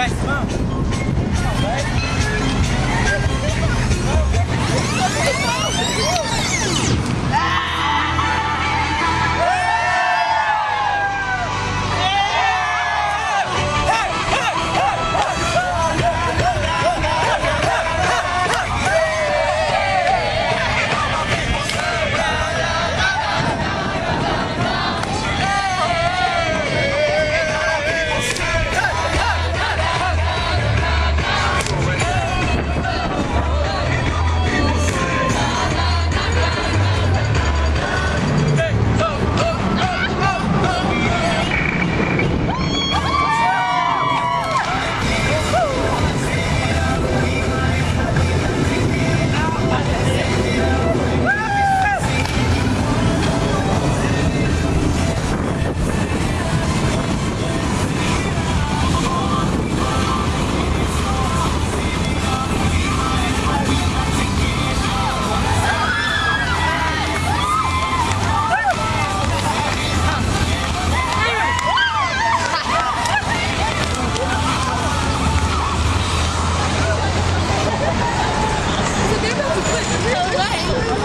Reste un